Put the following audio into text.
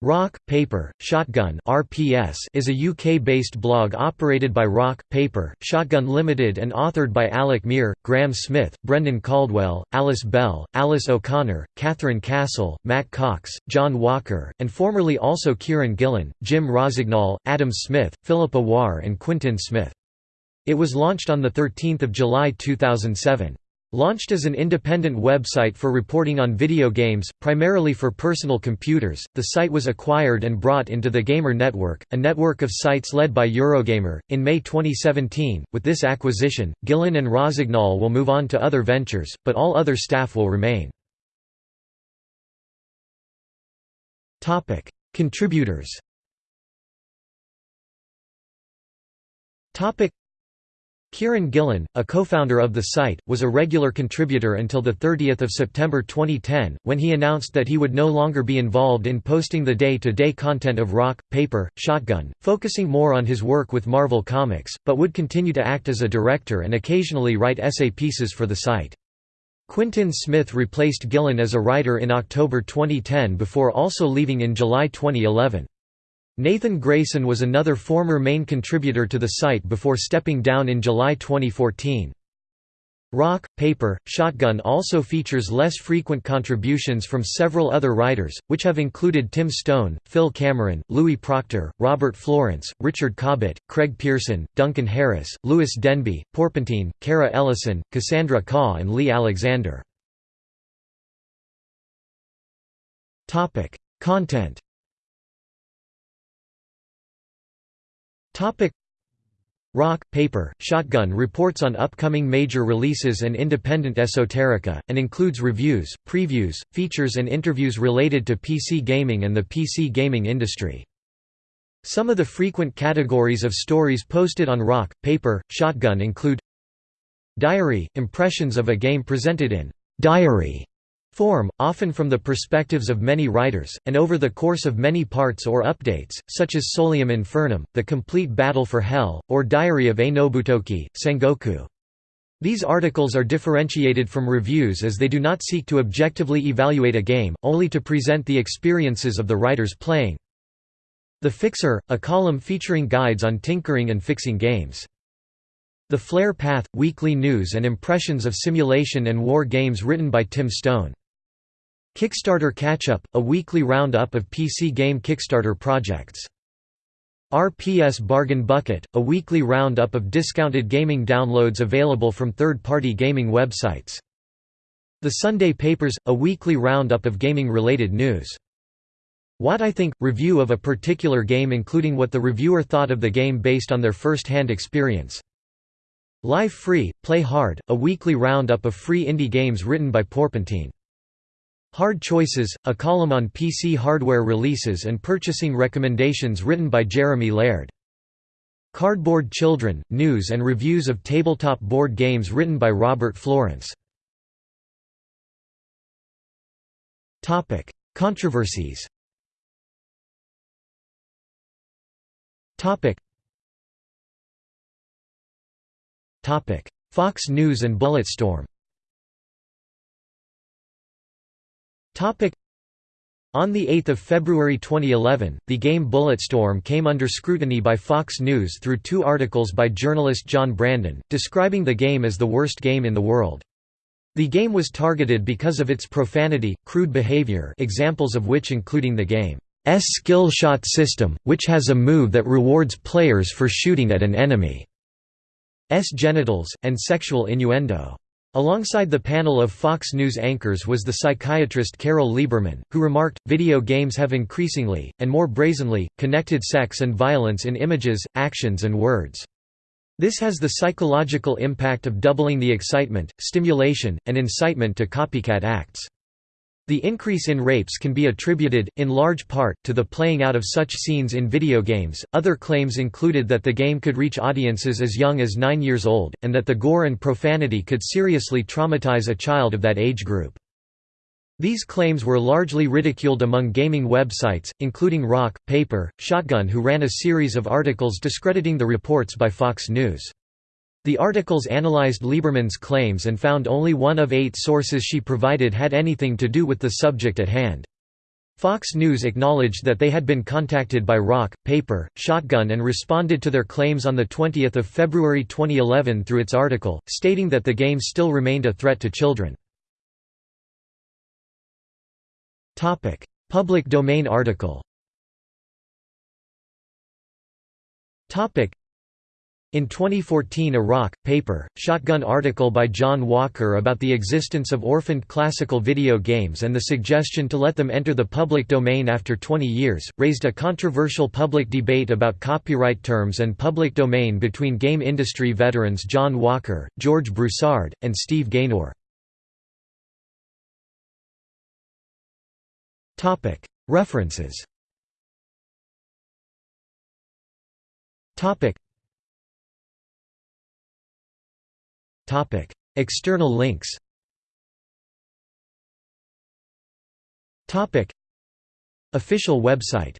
Rock, Paper, Shotgun (RPS) is a UK-based blog operated by Rock, Paper, Shotgun Limited and authored by Alec Meer, Graham Smith, Brendan Caldwell, Alice Bell, Alice O'Connor, Catherine Castle, Matt Cox, John Walker, and formerly also Kieran Gillen, Jim Rossignol, Adam Smith, Philippa Warr and Quintin Smith. It was launched on 13 July 2007. Launched as an independent website for reporting on video games, primarily for personal computers, the site was acquired and brought into the Gamer Network, a network of sites led by Eurogamer, in May 2017. With this acquisition, Gillen and Rossignol will move on to other ventures, but all other staff will remain. Topic: Contributors Kieran Gillen, a co-founder of the site, was a regular contributor until 30 September 2010, when he announced that he would no longer be involved in posting the day-to-day -day content of Rock, Paper, Shotgun, focusing more on his work with Marvel Comics, but would continue to act as a director and occasionally write essay pieces for the site. Quintin Smith replaced Gillen as a writer in October 2010 before also leaving in July 2011. Nathan Grayson was another former main contributor to the site before stepping down in July 2014. Rock, Paper, Shotgun also features less frequent contributions from several other writers, which have included Tim Stone, Phil Cameron, Louis Proctor, Robert Florence, Richard Cobbett, Craig Pearson, Duncan Harris, Lewis Denby, Porpentine, Cara Ellison, Cassandra Khaw and Leigh Alexander. Content Rock, Paper, Shotgun reports on upcoming major releases and independent esoterica, and includes reviews, previews, features and interviews related to PC gaming and the PC gaming industry. Some of the frequent categories of stories posted on Rock, Paper, Shotgun include Diary – impressions of a game presented in «diary» form, often from the perspectives of many writers, and over the course of many parts or updates, such as Solium Infernum, The Complete Battle for Hell, or Diary of a Nobutoki, Sengoku. These articles are differentiated from reviews as they do not seek to objectively evaluate a game, only to present the experiences of the writers playing. The Fixer, a column featuring guides on tinkering and fixing games. The Flare Path – weekly news and impressions of simulation and war games written by Tim Stone. Kickstarter Catch-Up, a weekly roundup of PC game Kickstarter projects. RPS Bargain Bucket, a weekly roundup of discounted gaming downloads available from third-party gaming websites. The Sunday Papers, a weekly roundup of gaming-related news. What I Think – review of a particular game including what the reviewer thought of the game based on their first-hand experience. Live Free – Play Hard, a weekly roundup of free indie games written by Porpentine. Hard Choices, a column on PC hardware releases and purchasing recommendations written by Jeremy Laird. Cardboard Children, news and reviews of tabletop board games written by Robert Florence. Controversies Fox News and Bulletstorm On 8 February 2011, the game Bulletstorm came under scrutiny by Fox News through two articles by journalist John Brandon, describing the game as the worst game in the world. The game was targeted because of its profanity, crude behavior examples of which including the game's skill shot system, which has a move that rewards players for shooting at an enemy's genitals, and sexual innuendo. Alongside the panel of Fox News anchors was the psychiatrist Carol Lieberman, who remarked, video games have increasingly, and more brazenly, connected sex and violence in images, actions and words. This has the psychological impact of doubling the excitement, stimulation, and incitement to copycat acts. The increase in rapes can be attributed, in large part, to the playing out of such scenes in video games. Other claims included that the game could reach audiences as young as nine years old, and that the gore and profanity could seriously traumatize a child of that age group. These claims were largely ridiculed among gaming websites, including Rock, Paper, Shotgun who ran a series of articles discrediting the reports by Fox News. The articles analyzed Lieberman's claims and found only one of eight sources she provided had anything to do with the subject at hand. Fox News acknowledged that they had been contacted by Rock, Paper, Shotgun and responded to their claims on 20 February 2011 through its article, stating that the game still remained a threat to children. Public domain article in 2014 a Rock, Paper, Shotgun article by John Walker about the existence of orphaned classical video games and the suggestion to let them enter the public domain after 20 years, raised a controversial public debate about copyright terms and public domain between game industry veterans John Walker, George Broussard, and Steve Gaynor. References External links. Topic: Official website